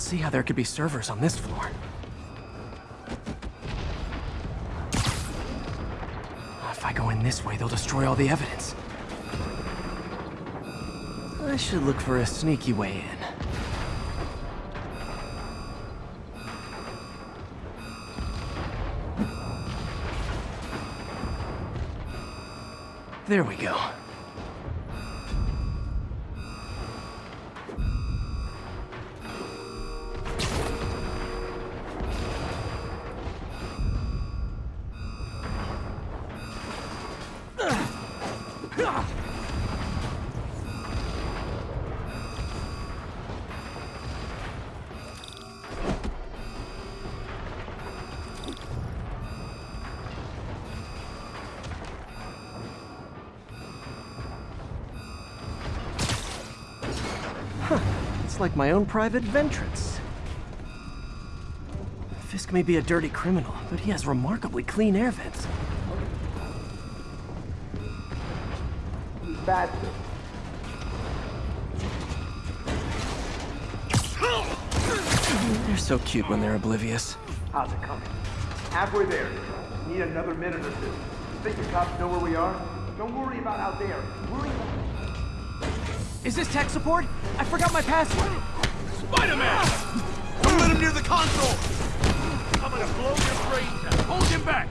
see how there could be servers on this floor. If I go in this way, they'll destroy all the evidence. I should look for a sneaky way in. There we go. It's like my own private ventrance. Fisk may be a dirty criminal, but he has remarkably clean air vents. Bad. They're so cute when they're oblivious. How's it coming? Halfway there. Need another minute or two. Think the cops know where we are? Don't worry about out there. Worry about... Is this tech support? I forgot my password. Spider-Man! Don't let him near the console! I'm gonna blow your brains out. Hold him back!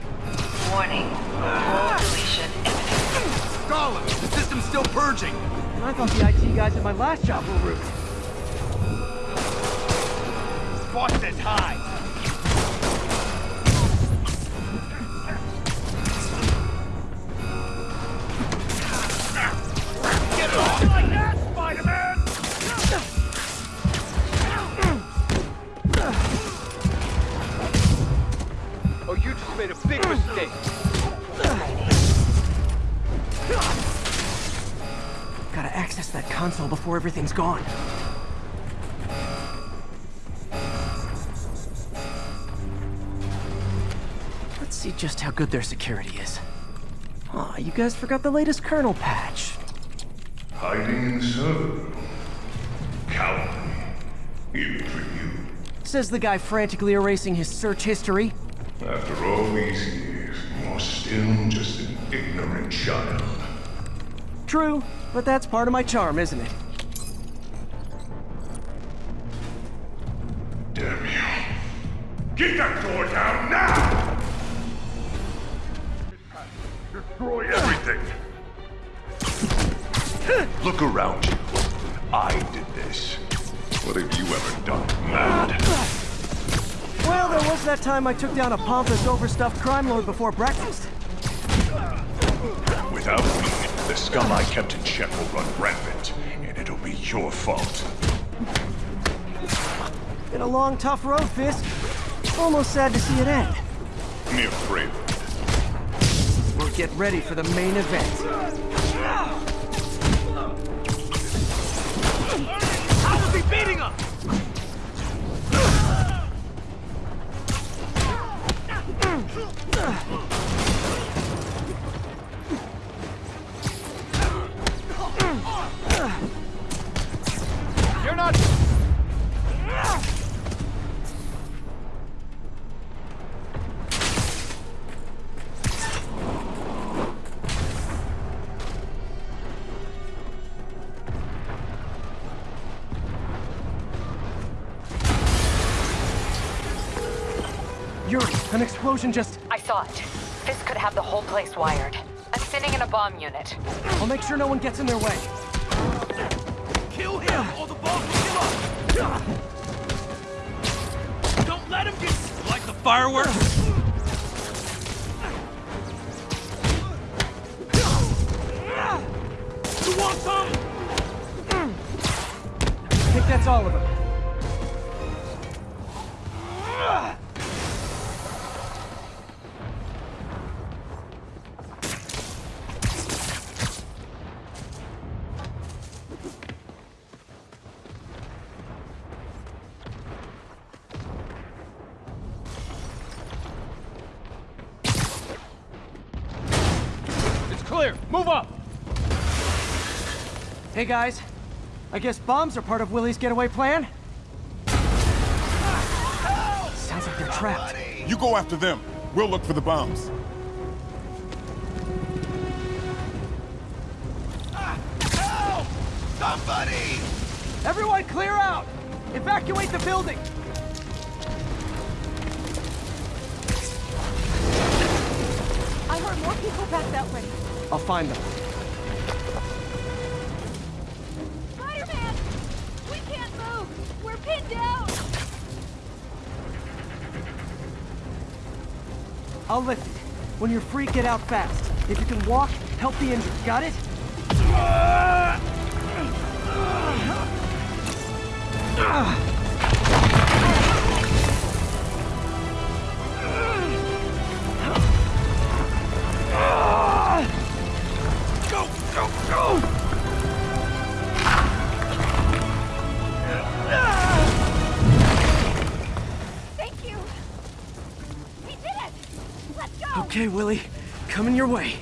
Warning. Role deletion imminent. Stalin, the system's still purging. I thought the IT guys at my last job were rude. Boston's high. Get it off! Like that, Spider-Man! Oh, you just made a big mistake. Gotta access that console before everything's gone. Let's see just how good their security is. Aw, you guys forgot the latest kernel patch. Hiding in the server room. Cowardly. Even for you. Says the guy frantically erasing his search history. After all these years, you're still just an ignorant child. True, but that's part of my charm, isn't it? Damn you. Get that door down now! Destroy everything! Look around you. I did this. What have you ever done, mad? Well, there was that time I took down a pompous, overstuffed crime lord before breakfast. Without me, scum I kept in check will run rampant, and it'll be your fault. Been a long, tough road, Fisk. Almost sad to see it end. Mere prelude. We'll get ready for the main event. How is he beating us? You're Yuri, an explosion just... I saw it. This could have the whole place wired. I'm sitting in a bomb unit. I'll make sure no one gets in their way. Kill him, or the boss will give up! Don't let him get... Like the fireworks? You want some? I think that's all of them. Clear. Move up. Hey guys, I guess bombs are part of Willie's getaway plan? Sounds like they're trapped. You go after them. We'll look for the bombs. Help! Somebody! Everyone clear out! Evacuate the building! I heard more people back that way. I'll find them. Spider-Man! We can't move! We're pinned down! I'll lift it. When you're free, get out fast. If you can walk, help the injured. Got it? Go, Okay, Willie. Coming your way.